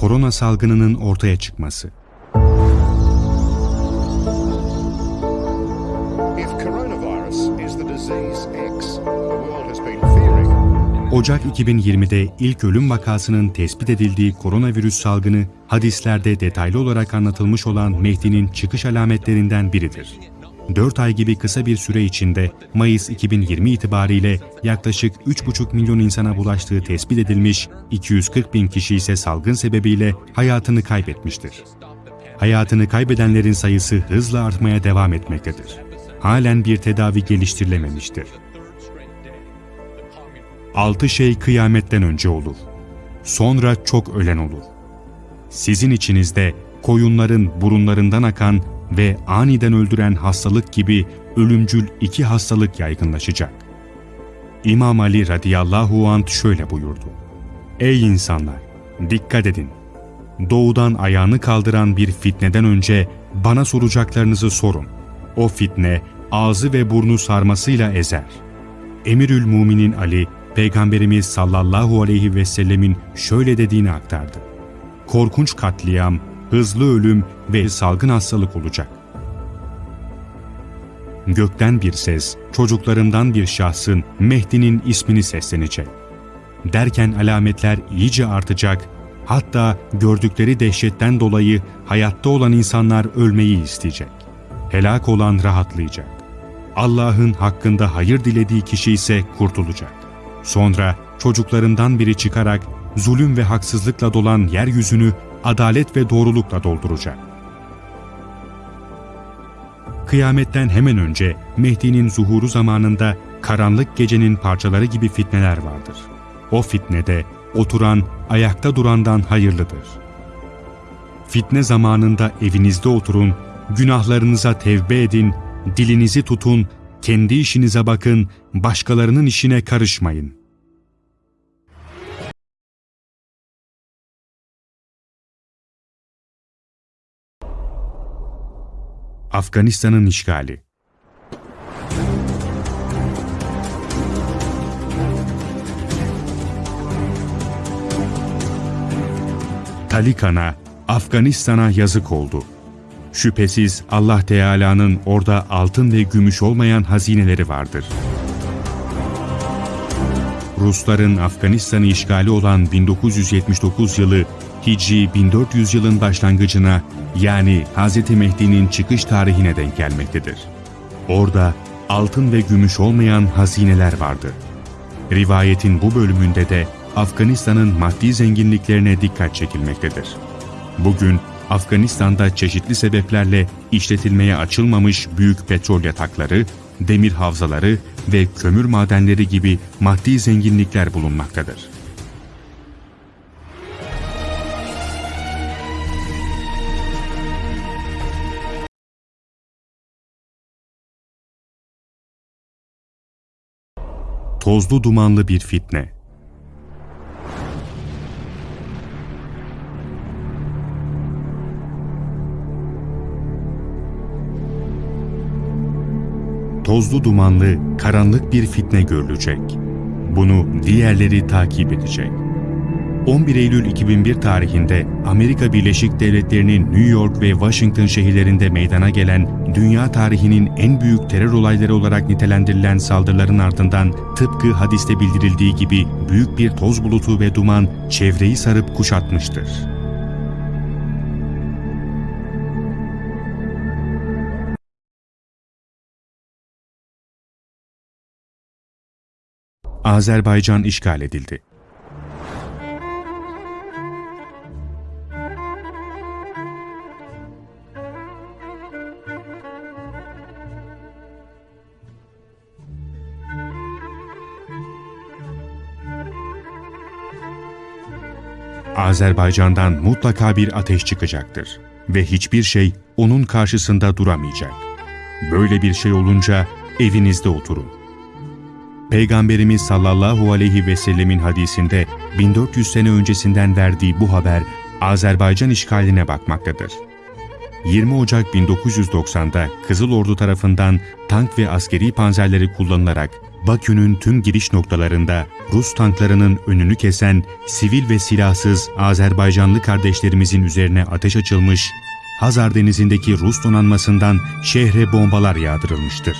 korona salgınının ortaya çıkması. Ocak 2020'de ilk ölüm vakasının tespit edildiği koronavirüs salgını hadislerde detaylı olarak anlatılmış olan Mehdi'nin çıkış alametlerinden biridir. 4 ay gibi kısa bir süre içinde Mayıs 2020 itibariyle yaklaşık 3,5 milyon insana bulaştığı tespit edilmiş, 240 bin kişi ise salgın sebebiyle hayatını kaybetmiştir. Hayatını kaybedenlerin sayısı hızla artmaya devam etmektedir. Halen bir tedavi geliştirilememiştir. Altı şey kıyametten önce olur. Sonra çok ölen olur. Sizin içinizde koyunların burunlarından akan ve aniden öldüren hastalık gibi ölümcül iki hastalık yaygınlaşacak. İmam Ali radıyallahu anh şöyle buyurdu. Ey insanlar! Dikkat edin! Doğudan ayağını kaldıran bir fitneden önce bana soracaklarınızı sorun. O fitne ağzı ve burnu sarmasıyla ezer. Emirül Muminin Ali, Peygamberimiz sallallahu aleyhi ve sellemin şöyle dediğini aktardı. Korkunç katliam, hızlı ölüm ve salgın hastalık olacak. Gökten bir ses, çocuklarından bir şahsın Mehdi'nin ismini seslenecek. Derken alametler iyice artacak, hatta gördükleri dehşetten dolayı hayatta olan insanlar ölmeyi isteyecek. Helak olan rahatlayacak. Allah'ın hakkında hayır dilediği kişi ise kurtulacak. Sonra çocuklarından biri çıkarak zulüm ve haksızlıkla dolan yeryüzünü adalet ve doğrulukla dolduracak. Kıyametten hemen önce Mehdi'nin zuhuru zamanında karanlık gecenin parçaları gibi fitneler vardır. O fitnede oturan, ayakta durandan hayırlıdır. Fitne zamanında evinizde oturun, günahlarınıza tevbe edin, dilinizi tutun, kendi işinize bakın, başkalarının işine karışmayın. Afganistan'ın işgali Talikan'a, Afganistan'a yazık oldu. Şüphesiz Allah Teala'nın orada altın ve gümüş olmayan hazineleri vardır. Rusların Afganistan'ı işgali olan 1979 yılı Hicri 1400 yılın başlangıcına yani Hz. Mehdi'nin çıkış tarihine denk gelmektedir. Orada altın ve gümüş olmayan hazineler vardı. Rivayetin bu bölümünde de Afganistan'ın maddi zenginliklerine dikkat çekilmektedir. Bugün Afganistan'da çeşitli sebeplerle işletilmeye açılmamış büyük petrol yatakları, demir havzaları ve kömür madenleri gibi maddi zenginlikler bulunmaktadır. Tozlu dumanlı bir fitne tozlu dumanlı, karanlık bir fitne görülecek. Bunu diğerleri takip edecek. 11 Eylül 2001 tarihinde Amerika Birleşik Devletleri'nin New York ve Washington şehirlerinde meydana gelen dünya tarihinin en büyük terör olayları olarak nitelendirilen saldırıların ardından tıpkı hadiste bildirildiği gibi büyük bir toz bulutu ve duman çevreyi sarıp kuşatmıştır. Azerbaycan işgal edildi. Azerbaycan'dan mutlaka bir ateş çıkacaktır ve hiçbir şey onun karşısında duramayacak. Böyle bir şey olunca evinizde oturun. Peygamberimiz sallallahu aleyhi ve sellemin hadisinde 1400 sene öncesinden verdiği bu haber Azerbaycan işgaline bakmaktadır. 20 Ocak 1990'da Kızıl Ordu tarafından tank ve askeri panzerleri kullanılarak Bakü'nün tüm giriş noktalarında Rus tanklarının önünü kesen sivil ve silahsız Azerbaycanlı kardeşlerimizin üzerine ateş açılmış, Hazar Denizi'ndeki Rus donanmasından şehre bombalar yağdırılmıştır.